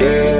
Yeah.